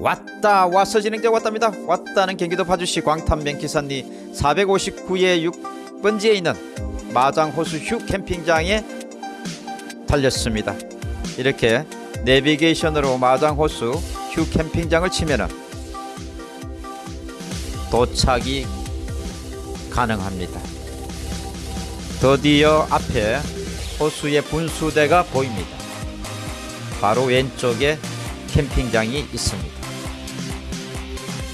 왔다 와서 진행자 왔답니다. 왔다는 경기도 파주시 광탄면 기산리 459의 6번지에 있는 마장호수 휴 캠핑장에 달렸습니다. 이렇게 내비게이션으로 마장호수 휴 캠핑장을 치면은 도착이 가능합니다. 드디어 앞에 호수의 분수대가 보입니다. 바로 왼쪽에 캠핑장이 있습니다.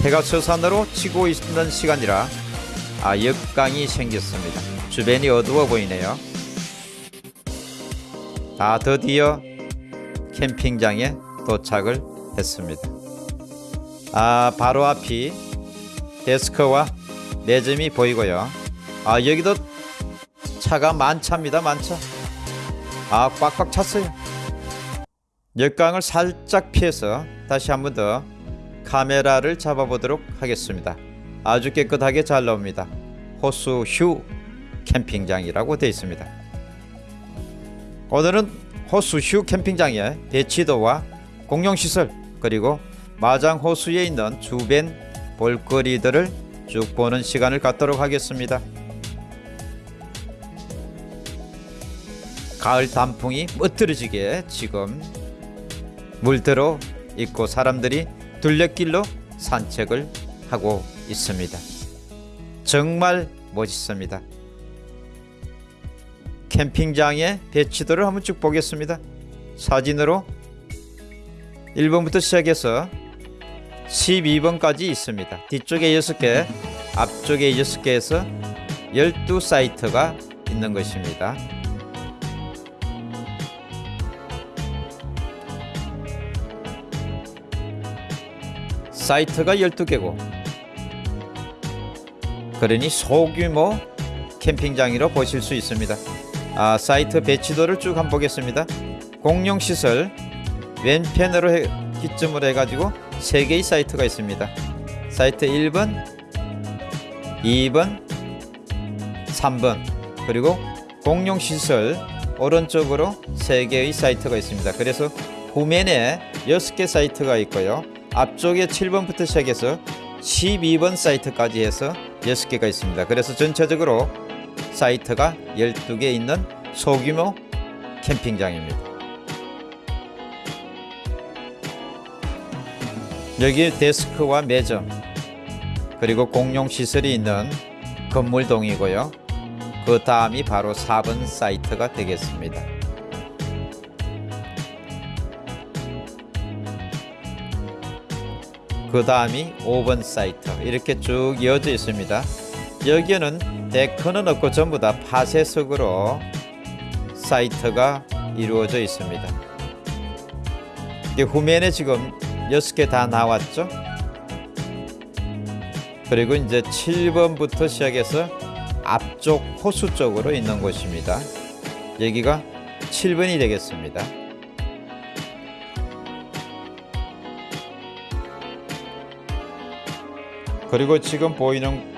해가 서산으로 치고 있는 시간이라 아 역강이 생겼습니다. 주변이 어두워 보이네요. 아 드디어 캠핑장에 도착을 했습니다. 아 바로 앞이 데스크와 매점이 보이고요. 아 여기도 차가 만차입니다. 만차. 아 꽉꽉 찼어요. 역광을 살짝 피해서 다시 한 번 더 카메라를 잡아보도록 하겠습니다. 아주 깨끗하게 잘 나옵니다. 호수 휴 캠핑장이라고 되어 있습니다. 오늘은 호수 휴 캠핑장의 대치도와 공용시설 그리고 마장 호수에 있는 주변 볼거리들을 쭉 보는 시간을 갖도록 하겠습니다. 가을 단풍이 멋들어지게 지금 물들어 있고 사람들이 둘레길로 산책을 하고 있습니다. 정말 멋있습니다. 캠핑장의 배치도를 한번 쭉 보겠습니다. 사진으로 1번부터 시작해서 12번까지 있습니다. 뒤쪽에 6개, 앞쪽에 6개 에서 12사이트가 있는 것입니다. 사이트가 12개고 그러니 소규모 캠핑장이라 보실 수 있습니다. 아, 사이트 배치도를 쭉 한번 보겠습니다. 공용시설 왼편으로 해, 기점으로 해가지고 3개의 사이트가 있습니다. 사이트 1번, 2번, 3번 그리고 공용시설 오른쪽으로 3개의 사이트가 있습니다. 그래서 후면에 6개 사이트가 있고요. 앞쪽에 7번부터 시작해서 12번 사이트까지 해서 6개가 있습니다. 그래서 전체적으로 사이트가 12개 있는 소규모 캠핑장입니다. 여기 데스크와 매점 그리고 공용시설이 있는 건물동이고요. 그 다음이 바로 4번 사이트가 되겠습니다. 그 다음이 5번 사이트 이렇게 쭉 이어져 있습니다. 여기에는 데크는 없고 전부 다 파쇄석으로 사이트가 이루어져 있습니다. 후면에 지금 6개 다 나왔죠? 그리고 이제 7번부터 시작해서 앞쪽 호수 쪽으로 있는 곳입니다. 여기가 7번이 되겠습니다 그리고 지금 보이는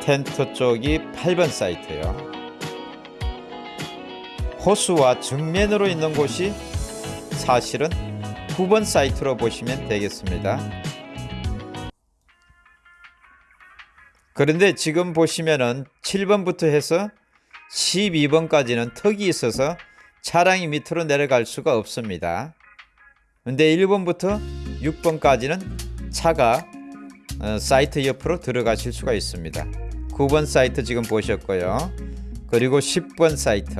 텐트 쪽이 8번 사이트요. 호수와 정면으로 있는 곳이 사실은 9번 사이트로 보시면 되겠습니다. 그런데 지금 보시면은 7번부터 해서 12번까지는 턱이 있어서 차량이 밑으로 내려갈 수가 없습니다. 근데 1번부터 6번까지는 차가 어, 사이트 옆으로 들어가실 수가 있습니다. 9번 사이트 지금 보셨고요. 그리고 10번 사이트.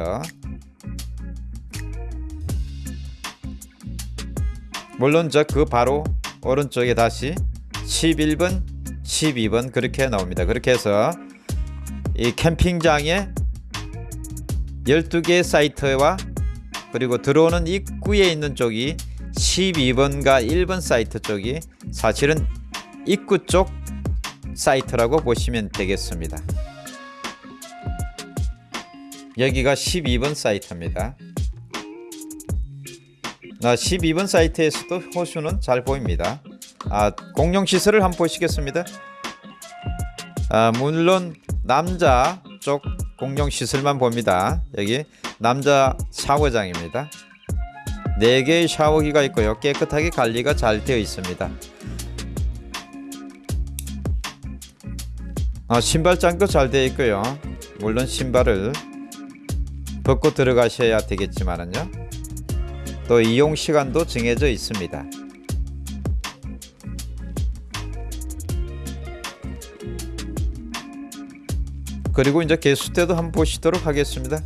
물론 저 그 바로 오른쪽에 다시 11번 12번 그렇게 나옵니다. 그렇게 해서 이 캠핑장에 12개 사이트와 그리고 들어오는 입구에 있는 쪽이 12번과 1번 사이트 쪽이 사실은 입구 쪽 사이트라고 보시면 되겠습니다. 여기가 12번 사이트입니다. 12번 사이트에서도 호수는 잘 보입니다. 아, 공용시설을 한번 보시겠습니다. 아, 물론 남자 쪽 공용시설만 봅니다. 여기 남자 샤워장입니다. 4개의 샤워기가 있고요. 깨끗하게 관리가 잘 되어 있습니다. 아, 신발장도 잘 되어 있고요. 물론 신발을 벗고 들어가셔야 되겠지만은요. 또 이용 시간도 정해져 있습니다. 그리고 이제 개수대도 한번 보시도록 하겠습니다.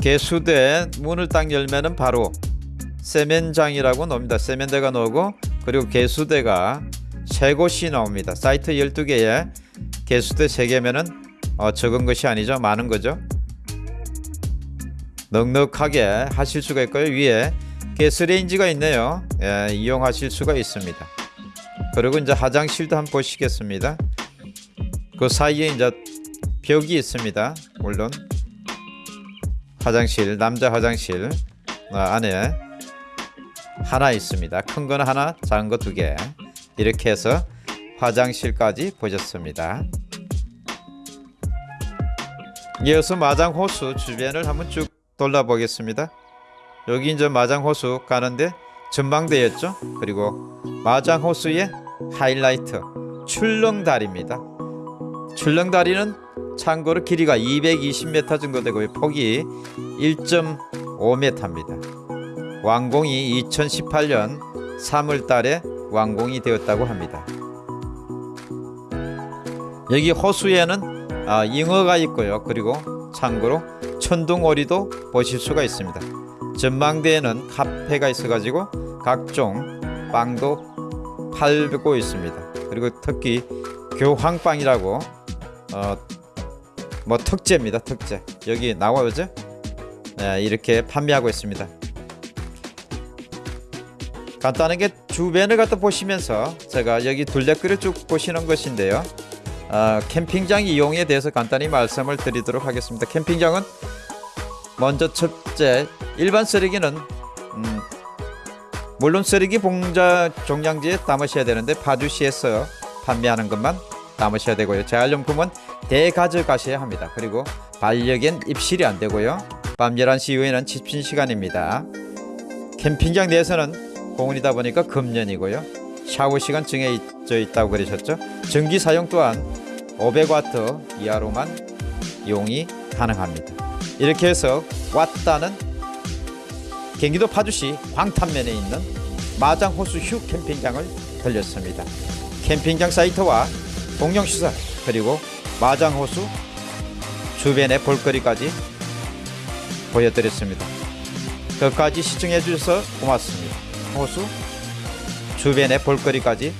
개수대 문을 딱 열면은 바로 세면장이라고 나옵니다. 세면대가 나오고 그리고 개수대가 세 곳이 나옵니다. 사이트 12개에 개수대 3개면은 어, 적은 것이 아니죠. 많은 거죠. 넉넉하게 하실 수가 있고요. 위에 가스레인지가 있네요. 예, 이용하실 수가 있습니다. 그리고 이제 화장실도 한번 보시겠습니다. 그 사이에 이제 벽이 있습니다. 물론 화장실 남자 화장실 어, 안에 하나 있습니다. 큰 거는 하나, 작은 거 두 개. 이렇게 해서 화장실까지 보셨습니다. 이어서 마장 호수 주변을 한번 쭉 돌아보겠습니다. 여기 이제 마장 호수 가는데 전망대였죠. 그리고 마장 호수의 하이라이트 출렁다리입니다. 출렁다리는 참고로 길이가 220m 정도 되고요. 폭이 1.5m입니다. 완공이 2018년 3월 달에 완공이 되었다고 합니다. 여기 호수에는 아, 잉어가 있고요. 그리고 참고로 천둥오리도 보실 수가 있습니다. 전망대에는 카페가 있어가지고 각종 빵도 팔고 있습니다. 그리고 특히 교황빵이라고 어, 뭐 특제입니다. 특제 여기 나와요죠? 네, 이렇게 판매하고 있습니다. 간단하게 주변을 갖다 보시면서 제가 여기 둘레길을 쭉 보시는 것인데요. 어, 캠핑장 이용에 대해서 간단히 말씀을 드리도록 하겠습니다. 캠핑장은 먼저 첫째 일반 쓰레기는 음, 물론 쓰레기 봉자 종량지에 담으셔야 되는데 파주시에서 판매하는 것만 담으셔야 되고요. 재활용품은 대가져가셔야 합니다. 그리고 반려견 입실이 안 되고요. 밤 11시 이후에는 집신 시간입니다. 캠핑장 내에서는 공원이다 보니까 금년이고요. 샤워 시간 정해져 있다고 그러셨죠. 전기 사용 또한 500와트 이하로만 이용이 가능합니다. 이렇게 해서 왔다는 경기도 파주시 광탄면에 있는 마장호수 휴 캠핑장을 들렸습니다. 캠핑장 사이트와 공영시설 그리고 마장호수 주변의 볼거리까지 보여드렸습니다. 끝까지 시청해 주셔서 고맙습니다. 호수 주변의 볼거리까지